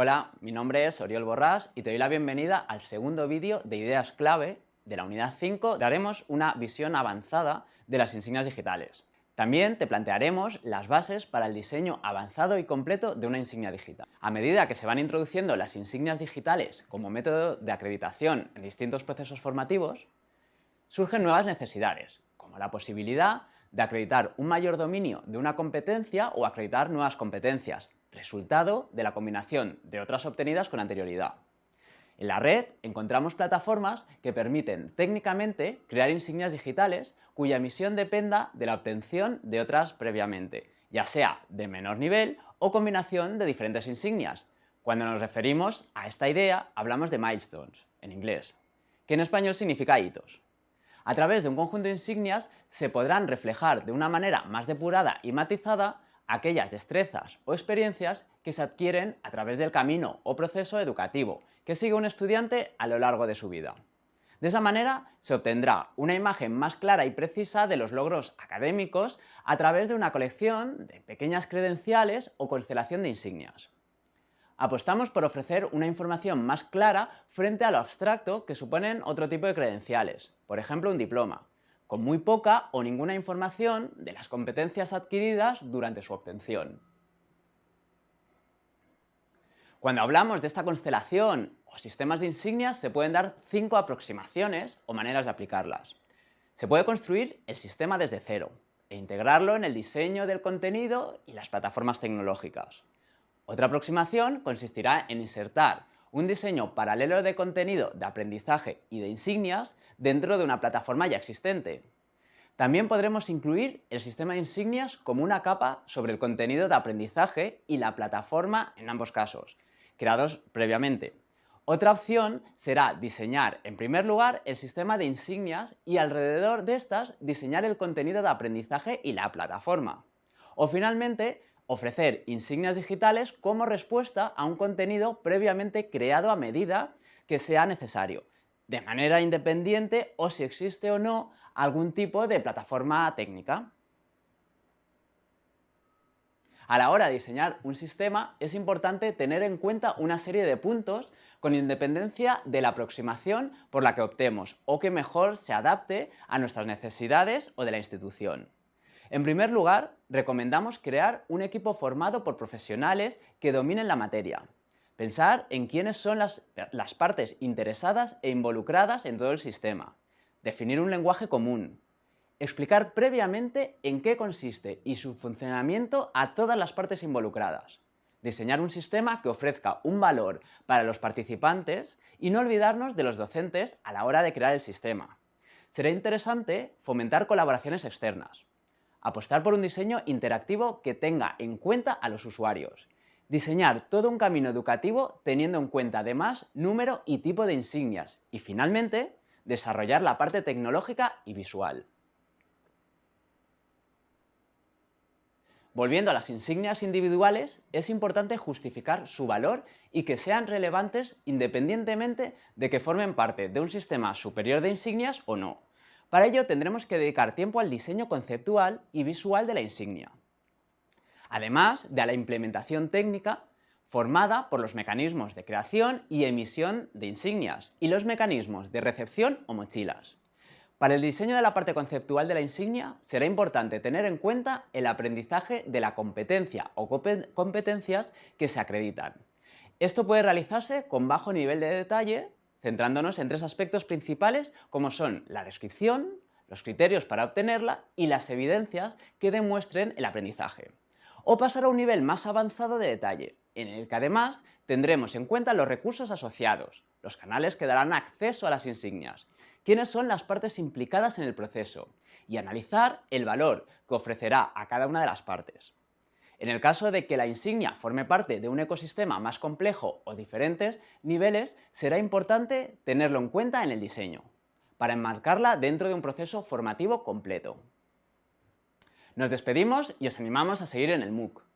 Hola, mi nombre es Oriol Borrás y te doy la bienvenida al segundo vídeo de ideas clave de la unidad 5. Daremos una visión avanzada de las insignias digitales. También te plantearemos las bases para el diseño avanzado y completo de una insignia digital. A medida que se van introduciendo las insignias digitales como método de acreditación en distintos procesos formativos, surgen nuevas necesidades, como la posibilidad de acreditar un mayor dominio de una competencia o acreditar nuevas competencias, resultado de la combinación de otras obtenidas con anterioridad. En la red encontramos plataformas que permiten técnicamente crear insignias digitales cuya emisión dependa de la obtención de otras previamente, ya sea de menor nivel o combinación de diferentes insignias. Cuando nos referimos a esta idea hablamos de milestones, en inglés, que en español significa hitos. A través de un conjunto de insignias se podrán reflejar de una manera más depurada y matizada aquellas destrezas o experiencias que se adquieren a través del camino o proceso educativo que sigue un estudiante a lo largo de su vida. De esa manera se obtendrá una imagen más clara y precisa de los logros académicos a través de una colección de pequeñas credenciales o constelación de insignias. Apostamos por ofrecer una información más clara frente a lo abstracto que suponen otro tipo de credenciales, por ejemplo un diploma, con muy poca o ninguna información de las competencias adquiridas durante su obtención. Cuando hablamos de esta constelación o sistemas de insignias se pueden dar cinco aproximaciones o maneras de aplicarlas. Se puede construir el sistema desde cero e integrarlo en el diseño del contenido y las plataformas tecnológicas. Otra aproximación consistirá en insertar un diseño paralelo de contenido de aprendizaje y de insignias dentro de una plataforma ya existente. También podremos incluir el sistema de insignias como una capa sobre el contenido de aprendizaje y la plataforma en ambos casos, creados previamente. Otra opción será diseñar en primer lugar el sistema de insignias y alrededor de estas diseñar el contenido de aprendizaje y la plataforma. O finalmente ofrecer insignias digitales como respuesta a un contenido previamente creado a medida que sea necesario, de manera independiente o si existe o no algún tipo de plataforma técnica. A la hora de diseñar un sistema es importante tener en cuenta una serie de puntos con independencia de la aproximación por la que optemos o que mejor se adapte a nuestras necesidades o de la institución. En primer lugar, recomendamos crear un equipo formado por profesionales que dominen la materia. Pensar en quiénes son las, partes interesadas e involucradas en todo el sistema. Definir un lenguaje común. Explicar previamente en qué consiste y su funcionamiento a todas las partes involucradas. Diseñar un sistema que ofrezca un valor para los participantes y no olvidarnos de los docentes a la hora de crear el sistema. Será interesante fomentar colaboraciones externas Apostar por un diseño interactivo que tenga en cuenta a los usuarios. Diseñar todo un camino educativo teniendo en cuenta además número y tipo de insignias. Y finalmente, desarrollar la parte tecnológica y visual. Volviendo a las insignias individuales, es importante justificar su valor y que sean relevantes independientemente de que formen parte de un sistema superior de insignias o no. Para ello tendremos que dedicar tiempo al diseño conceptual y visual de la insignia, además de a la implementación técnica formada por los mecanismos de creación y emisión de insignias y los mecanismos de recepción o mochilas. Para el diseño de la parte conceptual de la insignia será importante tener en cuenta el aprendizaje de la competencia o competencias que se acreditan. Esto puede realizarse con bajo nivel de detalle centrándonos en tres aspectos principales como son la descripción, los criterios para obtenerla y las evidencias que demuestren el aprendizaje. O pasar a un nivel más avanzado de detalle, en el que además tendremos en cuenta los recursos asociados, los canales que darán acceso a las insignias, quiénes son las partes implicadas en el proceso y analizar el valor que ofrecerá a cada una de las partes. En el caso de que la insignia forme parte de un ecosistema más complejo o diferentes niveles, será importante tenerlo en cuenta en el diseño, para enmarcarla dentro de un proceso formativo completo. Nos despedimos y os animamos a seguir en el MOOC.